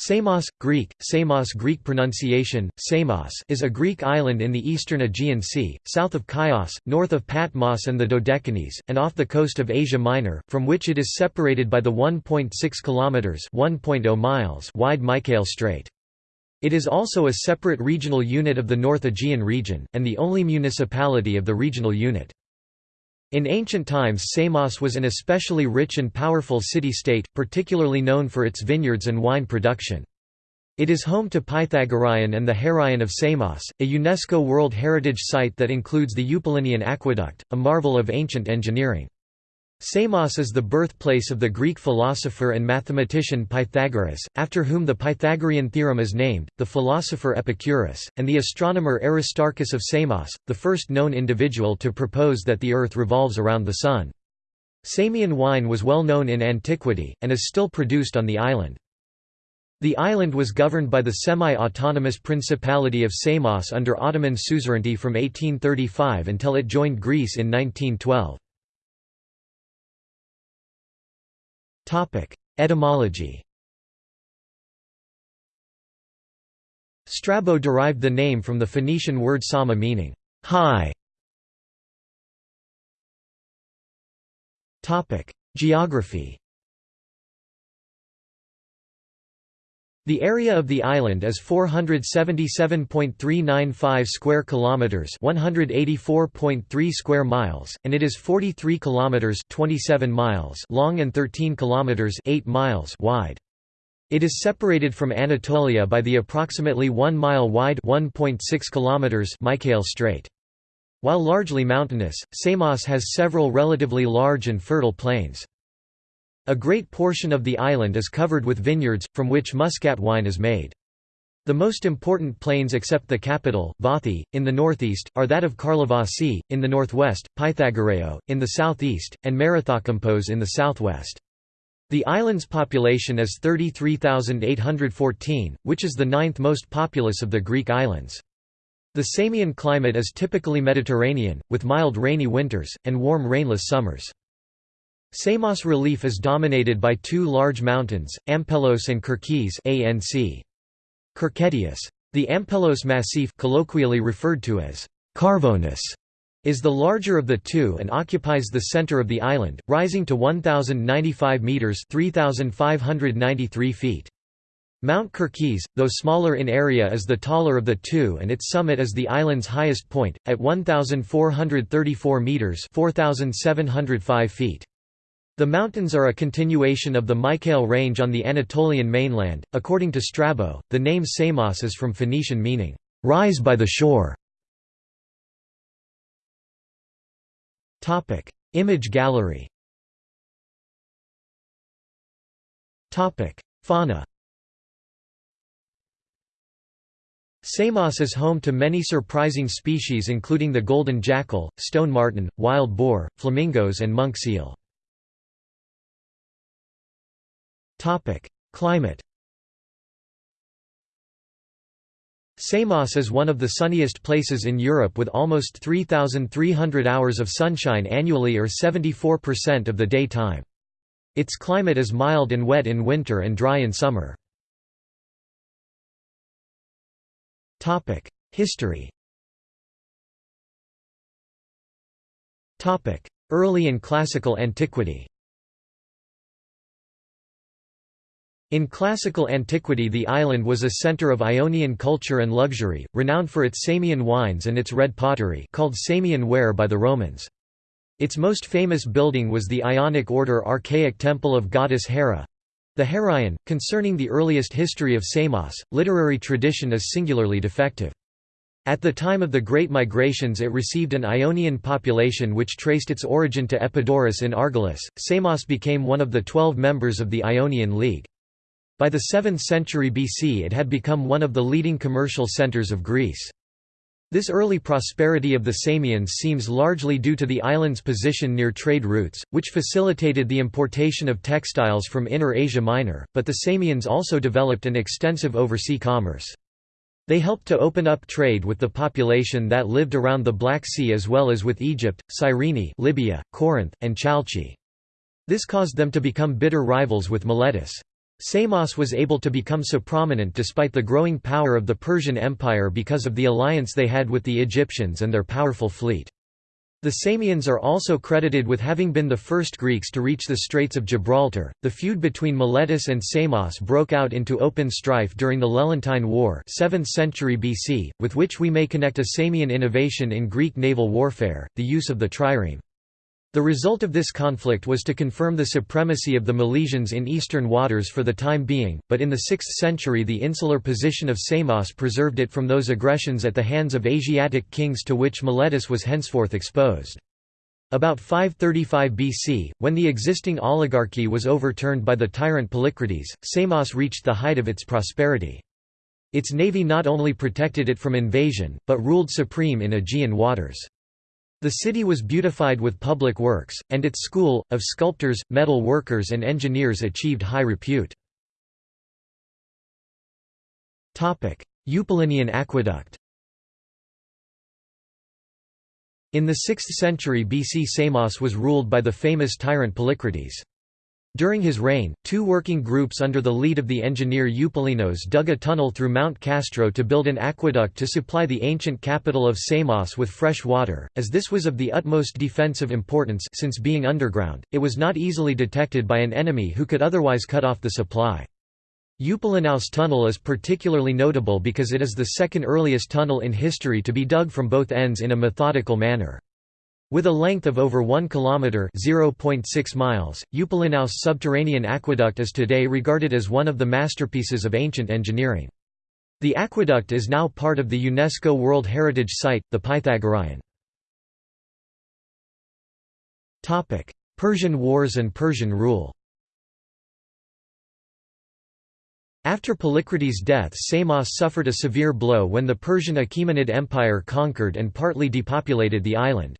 Samos, Greek, Samos Greek pronunciation, Samos is a Greek island in the eastern Aegean Sea, south of Chios, north of Patmos and the Dodecanese, and off the coast of Asia Minor, from which it is separated by the 1.6 km (1.0 miles) wide Mycale Strait. It is also a separate regional unit of the North Aegean region, and the only municipality of the regional unit. In ancient times Samos was an especially rich and powerful city-state, particularly known for its vineyards and wine production. It is home to Pythagoreion and the Heraion of Samos, a UNESCO World Heritage Site that includes the Eupalinian Aqueduct, a marvel of ancient engineering. Samos is the birthplace of the Greek philosopher and mathematician Pythagoras, after whom the Pythagorean theorem is named, the philosopher Epicurus, and the astronomer Aristarchus of Samos, the first known individual to propose that the Earth revolves around the Sun. Samian wine was well known in antiquity, and is still produced on the island. The island was governed by the semi-autonomous Principality of Samos under Ottoman suzerainty from 1835 until it joined Greece in 1912. Etymology Strabo derived the name from the Phoenician word sama meaning high. Geography The area of the island is 477.395 square kilometers, 184.3 square miles, and it is 43 kilometers, 27 miles long and 13 kilometers, 8 miles wide. It is separated from Anatolia by the approximately 1 mile wide, 1.6 kilometers Mycale Strait. While largely mountainous, Samos has several relatively large and fertile plains. A great portion of the island is covered with vineyards, from which muscat wine is made. The most important plains except the capital, Vathi, in the northeast, are that of Karlovasi, in the northwest, Pythagoreo, in the southeast, and Marathokampos in the southwest. The island's population is 33,814, which is the ninth most populous of the Greek islands. The Samian climate is typically Mediterranean, with mild rainy winters, and warm rainless summers. Samos relief is dominated by two large mountains, Ampelos and Kerkes ANC. Kerketeus. The Ampelos Massif colloquially referred to as Carvonus is the larger of the two and occupies the center of the island, rising to 1095 meters, 3593 feet. Mount Kerkes, though smaller in area is the taller of the two and its summit is the island's highest point, at 1,434 metres 4,705 feet. The mountains are a continuation of the Mycale Range on the Anatolian mainland. According to Strabo, the name Samos is from Phoenician meaning, rise by the shore. Image gallery. Fauna. Samos is home to many surprising species including the golden jackal, stone marten, wild boar, flamingos and monk seal. Climate Samos is one of the sunniest places in Europe with almost 3,300 hours of sunshine annually or 74% of the daytime. Its climate is mild and wet in winter and dry in summer. History Early and classical antiquity In classical antiquity the island was a center of Ionian culture and luxury, renowned for its Samian wines and its red pottery called Samian ware by the Romans. Its most famous building was the Ionic order archaic temple of goddess Hera—the Heraion. Concerning the earliest history of Samos, literary tradition is singularly defective. At the time of the Great Migrations it received an Ionian population which traced its origin to Epidaurus in Argolis. Samos became one of the twelve members of the Ionian League. By the 7th century BC it had become one of the leading commercial centers of Greece. This early prosperity of the Samians seems largely due to the island's position near trade routes, which facilitated the importation of textiles from Inner Asia Minor, but the Samians also developed an extensive oversea commerce. They helped to open up trade with the population that lived around the Black Sea as well as with Egypt, Cyrene Libya, Corinth, and Chalchi. This caused them to become bitter rivals with Miletus. Samos was able to become so prominent despite the growing power of the Persian Empire because of the alliance they had with the Egyptians and their powerful fleet. The Samians are also credited with having been the first Greeks to reach the Straits of Gibraltar. The feud between Miletus and Samos broke out into open strife during the Lelantine War, 7th century BC, with which we may connect a Samian innovation in Greek naval warfare, the use of the trireme. The result of this conflict was to confirm the supremacy of the Milesians in eastern waters for the time being, but in the 6th century the insular position of Samos preserved it from those aggressions at the hands of Asiatic kings to which Miletus was henceforth exposed. About 535 BC, when the existing oligarchy was overturned by the tyrant Polycrates, Samos reached the height of its prosperity. Its navy not only protected it from invasion, but ruled supreme in Aegean waters. The city was beautified with public works, and its school, of sculptors, metal workers and engineers achieved high repute. Eupalinian aqueduct In the 6th century BC Samos was ruled by the famous tyrant Polycrates. During his reign, two working groups under the lead of the engineer Eupalinos dug a tunnel through Mount Castro to build an aqueduct to supply the ancient capital of Samos with fresh water. As this was of the utmost defensive importance since being underground, it was not easily detected by an enemy who could otherwise cut off the supply. Eupalinos Tunnel is particularly notable because it is the second earliest tunnel in history to be dug from both ends in a methodical manner. With a length of over 1 km (0.6 miles), Eupalinos subterranean aqueduct is today regarded as one of the masterpieces of ancient engineering. The aqueduct is now part of the UNESCO World Heritage Site, the Pythagoreion. Topic: Persian Wars and Persian rule After Polycrates' death Samos suffered a severe blow when the Persian Achaemenid Empire conquered and partly depopulated the island.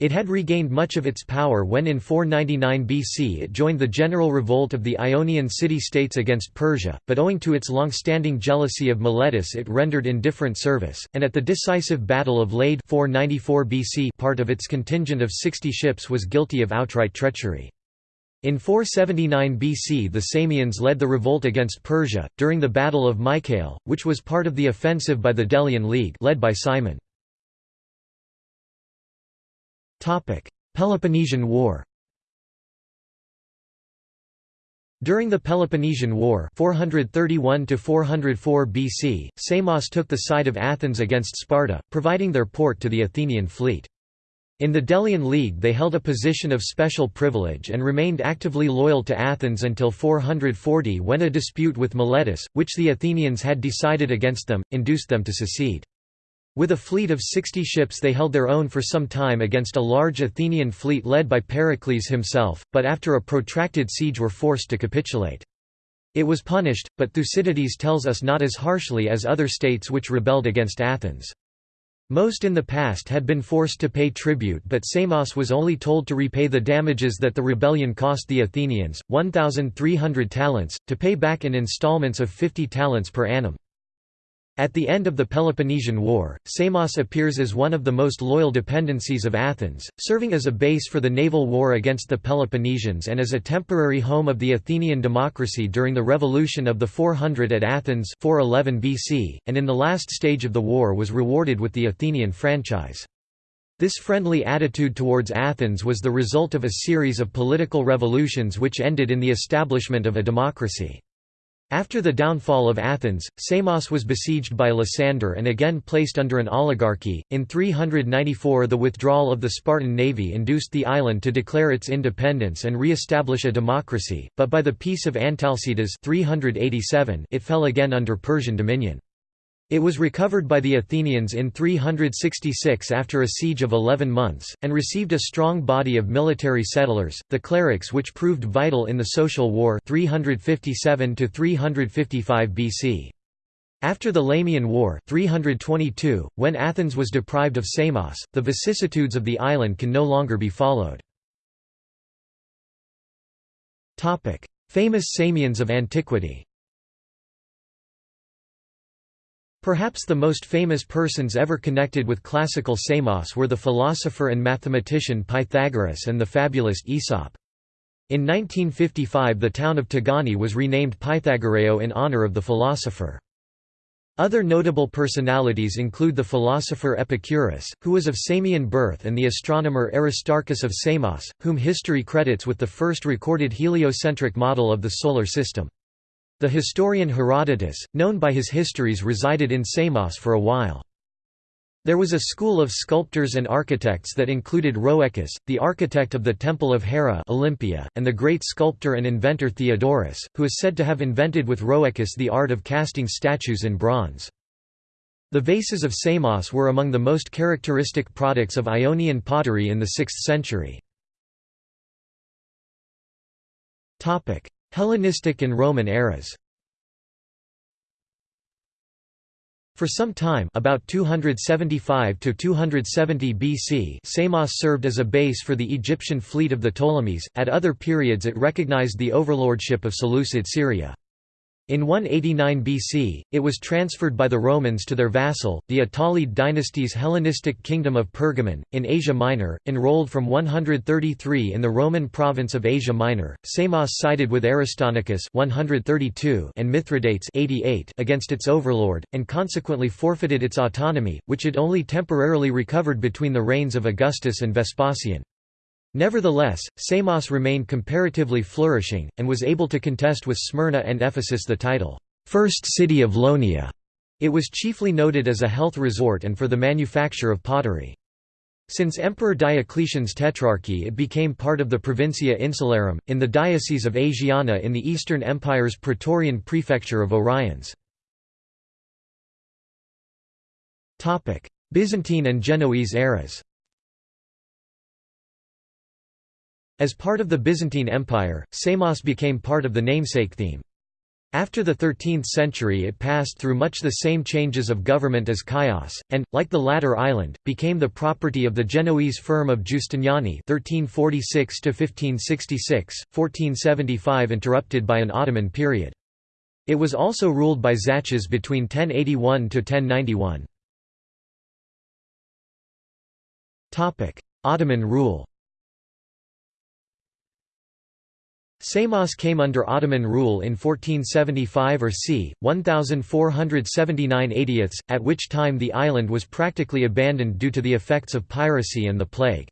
It had regained much of its power when in 499 BC it joined the general revolt of the Ionian city-states against Persia, but owing to its long-standing jealousy of Miletus it rendered indifferent service, and at the decisive Battle of Lade 494 BC part of its contingent of 60 ships was guilty of outright treachery. In 479 BC the Samians led the revolt against Persia, during the Battle of Mycale, which was part of the offensive by the Delian League led by Cimon. Peloponnesian War During the Peloponnesian War 431 BC, Samos took the side of Athens against Sparta, providing their port to the Athenian fleet. In the Delian League they held a position of special privilege and remained actively loyal to Athens until 440 when a dispute with Miletus, which the Athenians had decided against them, induced them to secede. With a fleet of 60 ships they held their own for some time against a large Athenian fleet led by Pericles himself, but after a protracted siege were forced to capitulate. It was punished, but Thucydides tells us not as harshly as other states which rebelled against Athens. Most in the past had been forced to pay tribute but Samos was only told to repay the damages that the rebellion cost the Athenians, 1,300 talents, to pay back in installments of 50 talents per annum. At the end of the Peloponnesian War, Samos appears as one of the most loyal dependencies of Athens, serving as a base for the naval war against the Peloponnesians and as a temporary home of the Athenian democracy during the revolution of the 400 at Athens 411 BC, and in the last stage of the war was rewarded with the Athenian franchise. This friendly attitude towards Athens was the result of a series of political revolutions which ended in the establishment of a democracy. After the downfall of Athens, Samos was besieged by Lysander and again placed under an oligarchy. In 394, the withdrawal of the Spartan navy induced the island to declare its independence and re establish a democracy, but by the Peace of Antalcidas 387, it fell again under Persian dominion. It was recovered by the Athenians in 366 after a siege of 11 months, and received a strong body of military settlers, the cleruchs which proved vital in the social war 357 BC. After the Lamian War 322, when Athens was deprived of Samos, the vicissitudes of the island can no longer be followed. Famous Samians of antiquity Perhaps the most famous persons ever connected with classical Samos were the philosopher and mathematician Pythagoras and the fabulist Aesop. In 1955 the town of Tigani was renamed Pythagoreo in honor of the philosopher. Other notable personalities include the philosopher Epicurus, who was of Samian birth and the astronomer Aristarchus of Samos, whom history credits with the first recorded heliocentric model of the Solar System. The historian Herodotus, known by his histories resided in Samos for a while. There was a school of sculptors and architects that included Rhoecus, the architect of the Temple of Hera Olympia, and the great sculptor and inventor Theodorus, who is said to have invented with Rhoecus the art of casting statues in bronze. The vases of Samos were among the most characteristic products of Ionian pottery in the 6th century. Hellenistic and Roman eras For some time about 275 to 270 BC Samos served as a base for the Egyptian fleet of the Ptolemies, at other periods it recognized the overlordship of Seleucid Syria. In 189 BC, it was transferred by the Romans to their vassal, the Attalid dynasty's Hellenistic kingdom of Pergamon, in Asia Minor, enrolled from 133 in the Roman province of Asia Minor. Samos sided with Aristonicus 132 and Mithridates 88 against its overlord, and consequently forfeited its autonomy, which it only temporarily recovered between the reigns of Augustus and Vespasian. Nevertheless, Samos remained comparatively flourishing, and was able to contest with Smyrna and Ephesus the title, First City of Ionia. It was chiefly noted as a health resort and for the manufacture of pottery. Since Emperor Diocletian's tetrarchy it became part of the Provincia Insularum, in the Diocese of Asiana in the Eastern Empire's Praetorian Prefecture of Oriens. Byzantine and Genoese eras As part of the Byzantine Empire, Samos became part of the namesake theme. After the 13th century it passed through much the same changes of government as Chios, and, like the latter island, became the property of the Genoese firm of Giustiniani 1346–1566, 1475 interrupted by an Ottoman period. It was also ruled by Tzachas between 1081–1091. Ottoman rule Samos came under Ottoman rule in 1475 or c. 1479 80ths, at which time the island was practically abandoned due to the effects of piracy and the plague.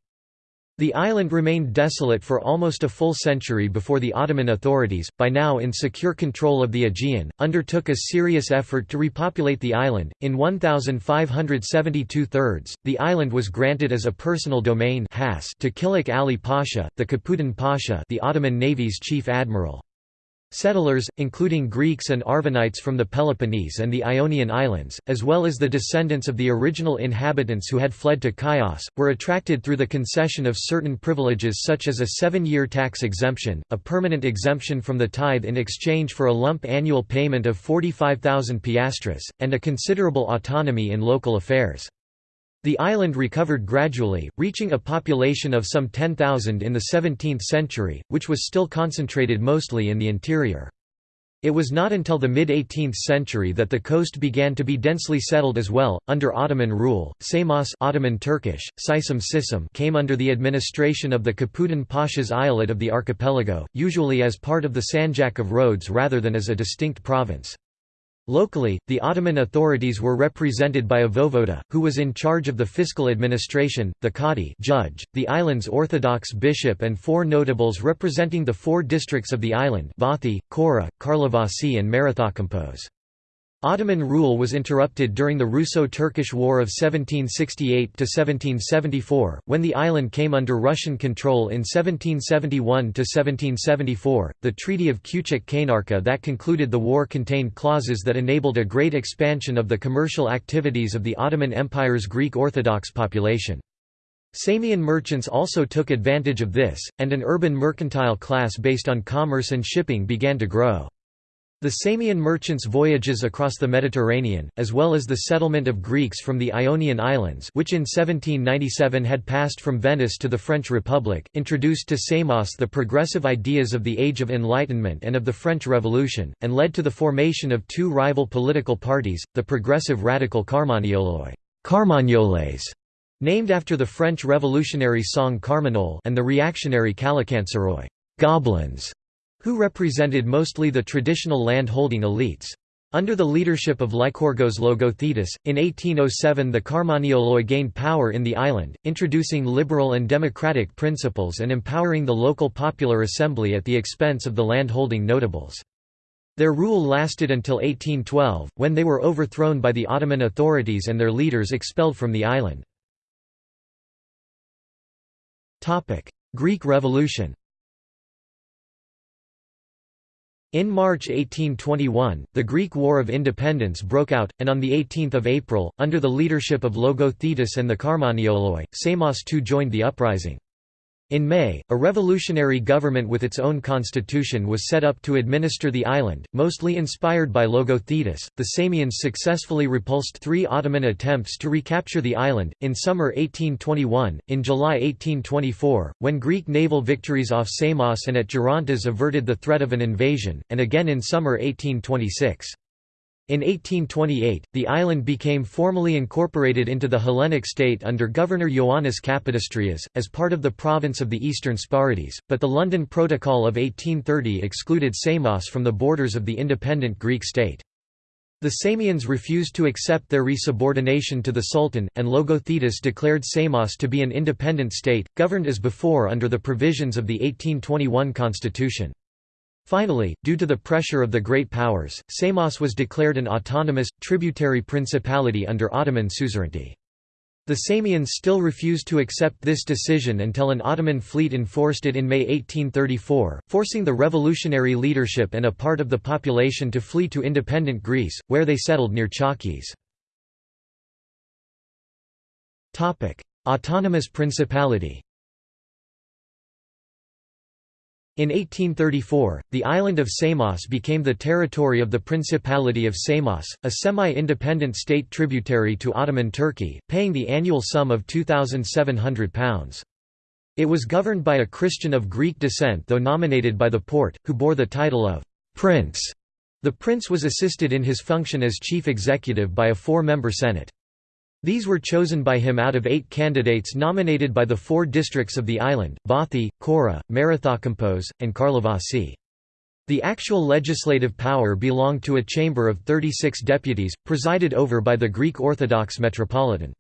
The island remained desolate for almost a full century before the Ottoman authorities, by now in secure control of the Aegean, undertook a serious effort to repopulate the island. In 1572 thirds, the island was granted as a personal domain to Kilik Ali Pasha, the Kapudan Pasha, the Ottoman Navy's chief admiral. Settlers, including Greeks and Arvanites from the Peloponnese and the Ionian Islands, as well as the descendants of the original inhabitants who had fled to Chios, were attracted through the concession of certain privileges such as a seven-year tax exemption, a permanent exemption from the tithe in exchange for a lump annual payment of 45,000 piastres, and a considerable autonomy in local affairs. The island recovered gradually, reaching a population of some 10,000 in the 17th century, which was still concentrated mostly in the interior. It was not until the mid-18th century that the coast began to be densely settled as well. Under Ottoman rule, Samos Ottoman Turkish, Sisam came under the administration of the Kapudan Pasha's eyalet of the archipelago, usually as part of the Sanjak of Rhodes rather than as a distinct province. Locally, the Ottoman authorities were represented by a voivoda, who was in charge of the fiscal administration, the qadi judge, the island's orthodox bishop and four notables representing the four districts of the island Vathi, Kora, Karlovasi and Marathokampos. Ottoman rule was interrupted during the Russo-Turkish War of 1768–1774, when the island came under Russian control in 1771–1774. The Treaty of Küçük Kaynarca that concluded the war contained clauses that enabled a great expansion of the commercial activities of the Ottoman Empire's Greek Orthodox population. Samian merchants also took advantage of this, and an urban mercantile class based on commerce and shipping began to grow. The Samian merchants' voyages across the Mediterranean, as well as the settlement of Greeks from the Ionian Islands which in 1797 had passed from Venice to the French Republic, introduced to Samos the progressive ideas of the Age of Enlightenment and of the French Revolution, and led to the formation of two rival political parties, the progressive radical Carmagnoloi Carmagnoles, named after the French revolutionary song Carmagnole and the reactionary Calacanceroi «goblins», who represented mostly the traditional land-holding elites. Under the leadership of Lykorgos Logothetis, in 1807 the Karmanioloi gained power in the island, introducing liberal and democratic principles and empowering the local popular assembly at the expense of the land-holding notables. Their rule lasted until 1812, when they were overthrown by the Ottoman authorities and their leaders expelled from the island. Greek Revolution In March 1821, the Greek War of Independence broke out, and on 18 April, under the leadership of Logothetis and the Karmanioloi, Samos II joined the uprising. In May, a revolutionary government with its own constitution was set up to administer the island, mostly inspired by Logothetis. The Samians successfully repulsed three Ottoman attempts to recapture the island, in summer 1821, in July 1824, when Greek naval victories off Samos and at Gerontas averted the threat of an invasion, and again in summer 1826. In 1828, the island became formally incorporated into the Hellenic state under Governor Ioannis Kapodistrias, as part of the province of the Eastern Sporades, but the London Protocol of 1830 excluded Samos from the borders of the independent Greek state. The Samians refused to accept their resubordination to the Sultan, and Logothetis declared Samos to be an independent state, governed as before under the provisions of the 1821 constitution. Finally, due to the pressure of the Great Powers, Samos was declared an autonomous, tributary principality under Ottoman suzerainty. The Samians still refused to accept this decision until an Ottoman fleet enforced it in May 1834, forcing the revolutionary leadership and a part of the population to flee to independent Greece, where they settled near Chalkis. Autonomous principality In 1834, the island of Samos became the territory of the Principality of Samos, a semi-independent state tributary to Ottoman Turkey, paying the annual sum of £2,700. It was governed by a Christian of Greek descent though nominated by the Porte, who bore the title of «prince». The prince was assisted in his function as chief executive by a four-member senate. These were chosen by him out of eight candidates nominated by the four districts of the island, Vathi, Kora, Marathokampos, and Karlovasi. The actual legislative power belonged to a chamber of 36 deputies, presided over by the Greek Orthodox Metropolitan.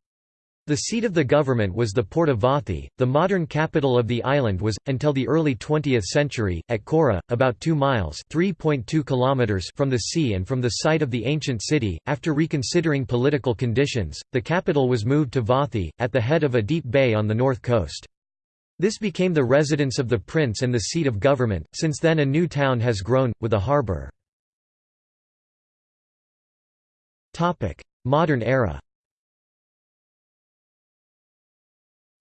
The seat of the government was the port of Vathi. The modern capital of the island was, until the early 20th century, at Kora, about 2 miles (3.2 kilometers) from the sea and from the site of the ancient city. After reconsidering political conditions, the capital was moved to Vathi, at the head of a deep bay on the north coast. This became the residence of the prince and the seat of government. Since then, a new town has grown, with a harbour. Modern era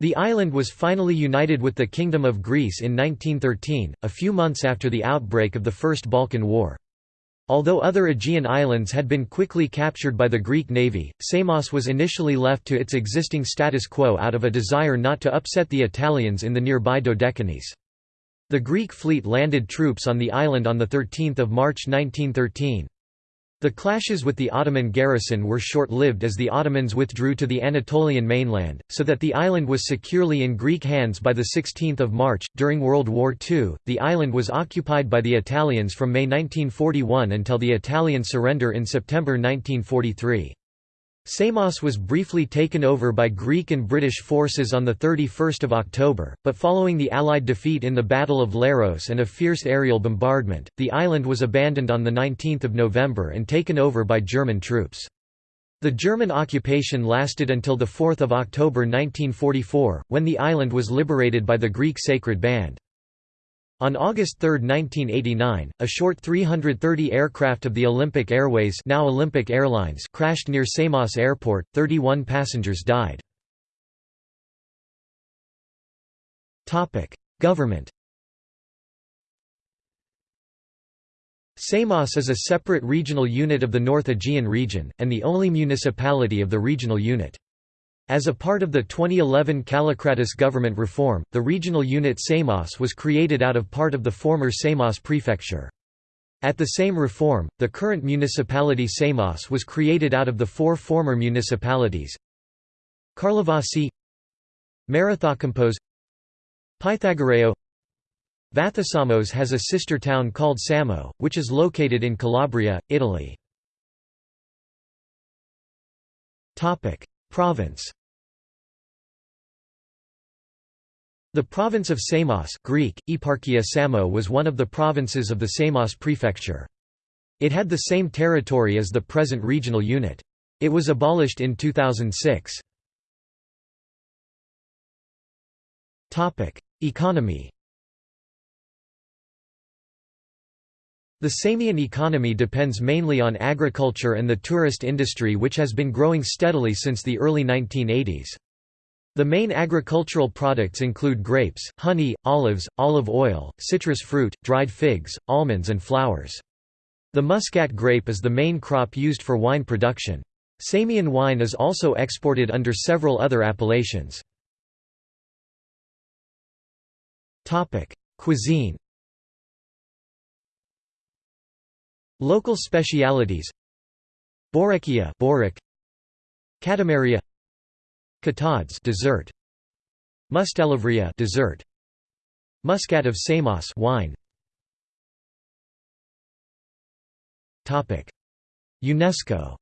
The island was finally united with the Kingdom of Greece in 1913, a few months after the outbreak of the First Balkan War. Although other Aegean islands had been quickly captured by the Greek navy, Samos was initially left to its existing status quo out of a desire not to upset the Italians in the nearby Dodecanese. The Greek fleet landed troops on the island on 13 March 1913. The clashes with the Ottoman garrison were short-lived as the Ottomans withdrew to the Anatolian mainland, so that the island was securely in Greek hands by the 16 March. During World War II, the island was occupied by the Italians from May 1941 until the Italian surrender in September 1943. Samos was briefly taken over by Greek and British forces on 31 October, but following the Allied defeat in the Battle of Leros and a fierce aerial bombardment, the island was abandoned on 19 November and taken over by German troops. The German occupation lasted until 4 October 1944, when the island was liberated by the Greek Sacred Band. On August 3, 1989, a short 330 aircraft of the Olympic Airways now Olympic Airlines crashed near Samos Airport, 31 passengers died. Government Samos is a separate regional unit of the North Aegean region, and the only municipality of the regional unit. As a part of the 2011 Kallikratis government reform, the regional unit Samos was created out of part of the former Samos prefecture. At the same reform, the current municipality Samos was created out of the four former municipalities Karlovasi Marathokampos Pythagoreo Vathisamos has a sister town called Samo, which is located in Calabria, Italy. Province The province of Samos Greek, Eparchia Samo was one of the provinces of the Samos prefecture. It had the same territory as the present regional unit. It was abolished in 2006. Economy The Samian economy depends mainly on agriculture and the tourist industry which has been growing steadily since the early 1980s. The main agricultural products include grapes, honey, olives, olive oil, citrus fruit, dried figs, almonds and flowers. The muscat grape is the main crop used for wine production. Samian wine is also exported under several other appellations. Cuisine Local specialities Borekia Borek. Catamaria Katades dessert. Mustelivria dessert. Muscat of Samos wine. Topic. UNESCO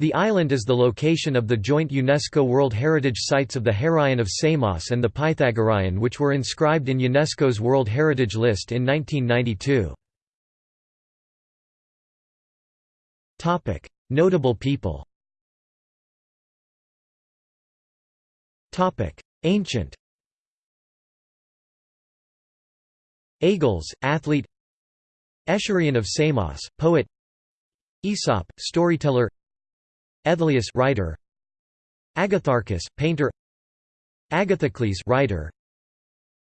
The island is the location of the joint UNESCO World Heritage Sites of the Heraion of Samos and the Pythagoreion which were inscribed in UNESCO's World Heritage List in 1992. Notable people Ancient Agles, athlete Aeschrion of Samos, poet Aesop, storyteller Aethlius writer. Agatharchus, painter. Agathocles writer.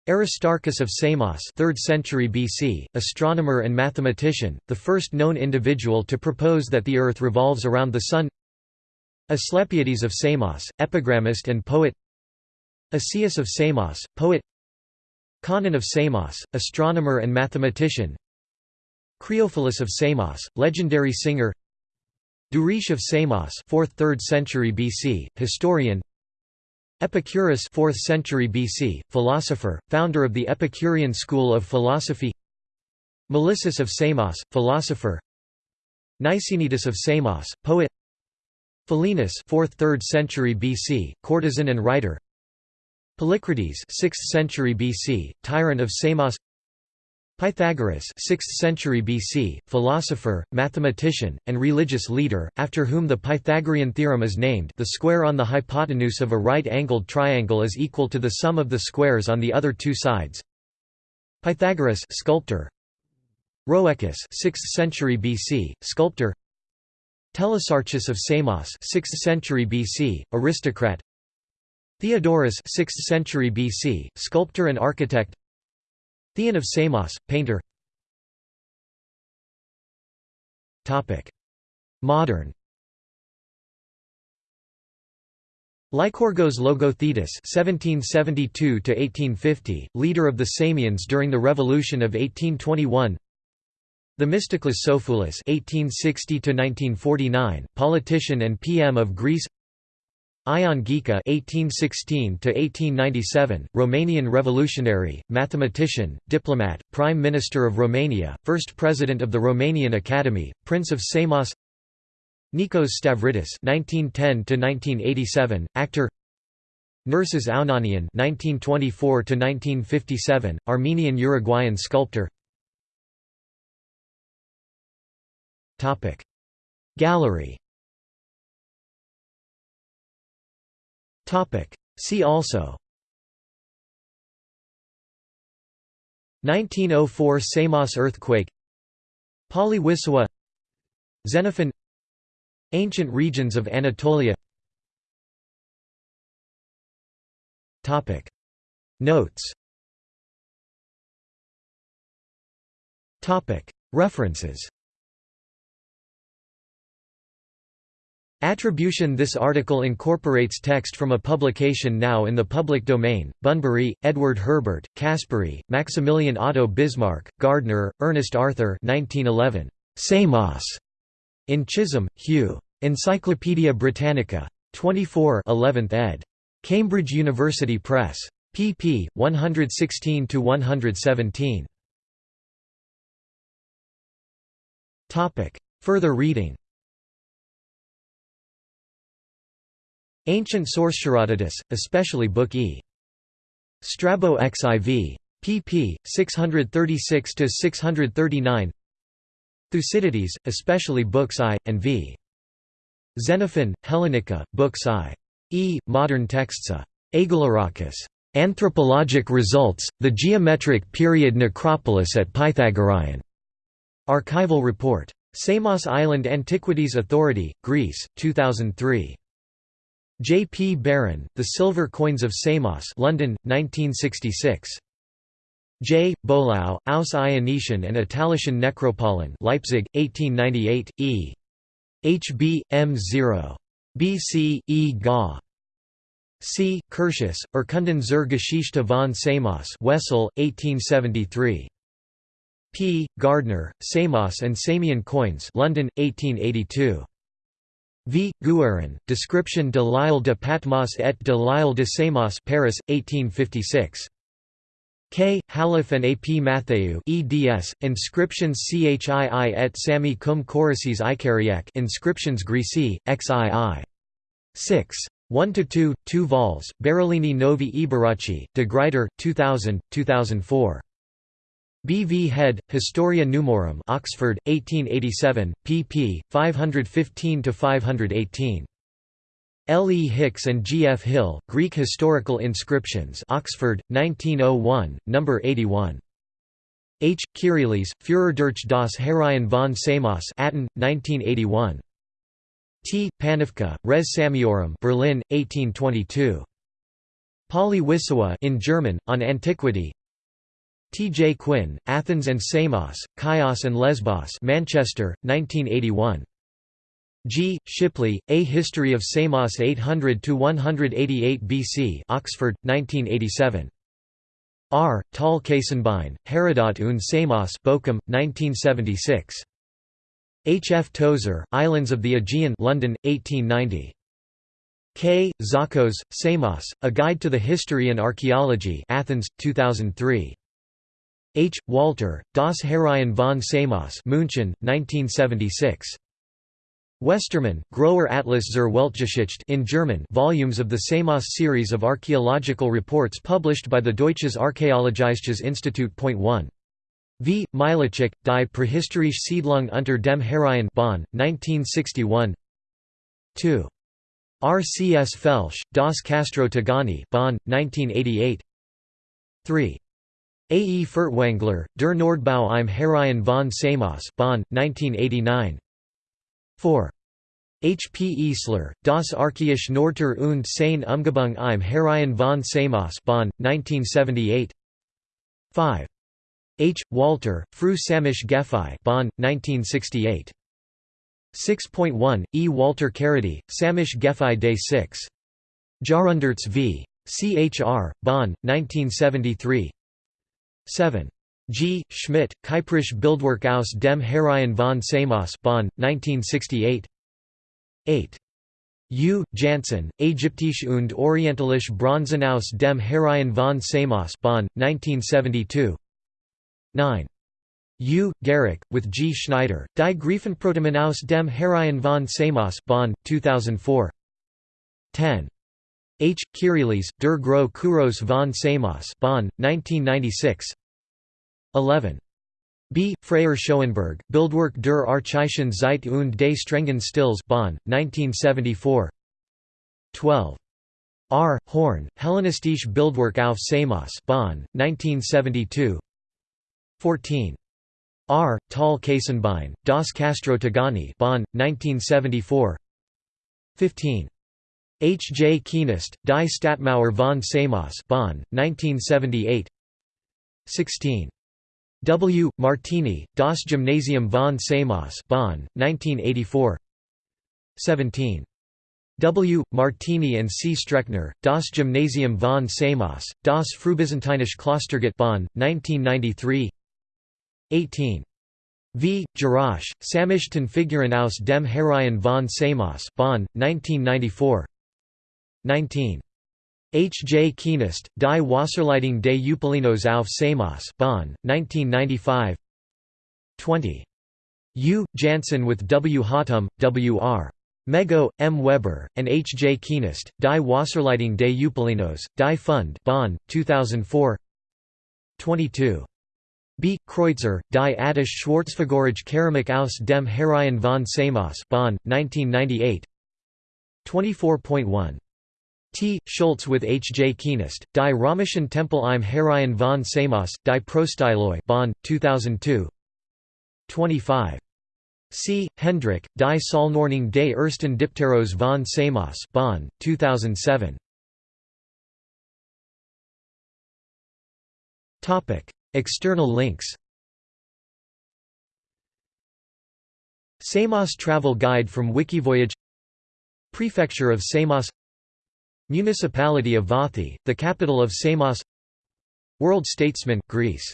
Aristarchus of Samos 3rd century BC, astronomer and mathematician, the first known individual to propose that the Earth revolves around the Sun. Asclepiades of Samos, epigrammist and poet. Asius of Samos, poet. Conon of Samos, astronomer and mathematician. Creophilus of Samos, legendary singer Duris of Samos 4th–3rd century BC, historian. Epicurus 4th century BC, philosopher, founder of the Epicurean school of philosophy. Melissus of Samos, philosopher. Nicenitas of Samos, poet. Philinus 4th–3rd century BC, courtesan and writer. Polycrates 6th century BC, tyrant of Samos Pythagoras 6th century BC, philosopher, mathematician, and religious leader, after whom the Pythagorean theorem is named the square on the hypotenuse of a right-angled triangle is equal to the sum of the squares on the other two sides. Pythagoras sculptor. Rhoecus 6th century BC, sculptor Telesarchus of Samos 6th century BC, aristocrat Theodorus 6th century BC, sculptor and architect Theon of Samos, painter Modern Lykorgos Logothetis (1772–1850), leader of the Samians during the Revolution of 1821. Themistocles Sophoulis (1860–1949), politician and PM of Greece. Ion Ghica (1816–1897), Romanian revolutionary, mathematician, diplomat, Prime Minister of Romania, first President of the Romanian Academy, Prince of Samos. Nikos Stavridis (1910–1987), actor. Nerses Ounanian (1924–1957), Armenian-Uruguayan sculptor. Topic Gallery Topic. See also. 1904 Samos earthquake. Polywiswa Xenophon. Ancient regions of Anatolia. Topic. Notes. Topic. References Attribution This article incorporates text from a publication now in the public domain, Bunbury, Edward Herbert, Caspari, Maximilian Otto Bismarck, Gardner, Ernest Arthur 1911. Samos. In Chisholm, Hugh. Encyclopædia Britannica. 24 11th ed. Cambridge University Press. pp. 116–117. Further reading Ancient Source Herodotus, especially Book E. Strabo XIV. pp. 636–639 Thucydides, especially Books I, and V. Xenophon, Hellenica, Books I. E. Modern texts A. Anthropologic Results, The Geometric Period Necropolis at Pythagoreion. Archival Report. Samos Island Antiquities Authority, Greece, 2003. J. P. Barron, The Silver Coins of Samos London, 1966. J. Bolau, Aus Ionischen and Italischen Necropolen Leipzig, 1898, e. H. B. M. 0. B. C. E. Ga. C. Curtius, Erkunden zur Geschichte von Samos Wesel, 1873. P. Gardner, Samos and Samian Coins London, 1882. V. Guerin, Description de l'île de Patmos et de l'île de Samos Paris, 1856. K. Halef and A. P. Matthew eds, Inscriptions Chii et Sami cum Chorices Icariac Inscriptions Greci, XII. 6. 1–2, 2 vols, Berolini Novi Eboraci, de Gruyter, 2000, 2004. B. V. Head, Historia Numorum Oxford, 1887, pp. 515–518. L. E. Hicks and G. F. Hill, Greek Historical Inscriptions Oxford, 1901, No. 81. H. Kyrieleis, Führer durch das Heraion von Samos Atten, 1981. T. Panofka, Res Samiorum Berlin, 1822. Pauly-Wissowa in German, on Antiquity T. J. Quinn, Athens and Samos, Chios and Lesbos Manchester, 1981. G. Shipley, A History of Samos 800–188 BC Oxford, 1987. R. Tal Kasenbein, Herodot und Samos Bochum, 1976. H. F. Tozer, Islands of the Aegean London, 1890. K. Zakos, Samos, A Guide to the History and Archaeology Athens, 2003. H. Walter, Das Heraion von Samos München, 1976. Westermann, Grower Atlas zur Weltgeschichte in German volumes of the Samos series of archaeological reports published by the Deutsches Archäologisches Institut. 1. V. Milicic, Die Prähistorische Siedlung unter dem Heraion Bonn, 1961 2. R. C. S. Felsch, Das Castro Tigani Bonn, 1988 3. A. E. Furtwängler, Der Nordbau im Heraion von Samos Bonn, 1989 4. H. P. Eisler, Das Archaische Nordtor und seine Umgebung im Heraion von Samos Bonn, 1978 5. H. Walter, Fru Samisch Gefei Bonn, 1968. 6.1, E. Walter Carity, Samisch Gefei Day 6. Jarunderts v. CHR, Bonn, 1973 7. G. Schmidt, Kyprisch Bildwerk aus dem Heraion von Samos Bonn, 1968 8. U. Janssen, Ägyptische und Orientalische Bronzen aus dem Heraion von Samos Bonn, 1972 9. U. Garrick, with G. Schneider, Die Greifenprotomen aus dem Heraion von Samos Bonn, 2004 10. H. Kyrieleis, Der Gros Kuros von Samos Bonn, 1996 11. B. Freyer Schoenberg, Bildwerk der Archaischen Zeit und des strengen Stils Bonn, 1974 12. R. Horn, Hellenistische Bildwerk auf Samos Bonn, 1972 14. R. Tal Kasenbein, Das Castro Tigani Bonn, 1974 15. H. J. Kienast, Die Stadtmauer von Samos Bonn, 1978 16. W. Martini, Das Gymnasium von Samos Bonn, 1984 17. W. Martini and C. Streckner, Das Gymnasium von Samos, Das Frühbyzantinische Klostergut Bonn, 1993 18. V. Jarasch, Samischen Figuren aus dem Heraion von Samos Bonn, 1994 19. H. J. Kienast, Die Wasserleitung des Eupalinos auf Samos Bonn, 1995 20. U. Janssen with W. Hautum, W. R. Mego, M. Weber, and H. J. Kienast, Die Wasserleitung des Eupalinos, Die Fund Bonn, 2004 22. B. Kreutzer, Die Attisch Schwarzfigurige Keramik aus dem Heraion von Samos Bonn, 1998 24.1. T. Schultz with H. J. Kienast, Die Römischen Tempel im Heraion von Samos, Die Prostyloi Bonn, 2002 25. C. Hendrich, Die Säulenordnung des ersten Dipteros von Samos Bonn, 2007 External links Samos Travel Guide from Wikivoyage Prefecture of Samos Municipality of Vathi, the capital of Samos. World Statesman, Greece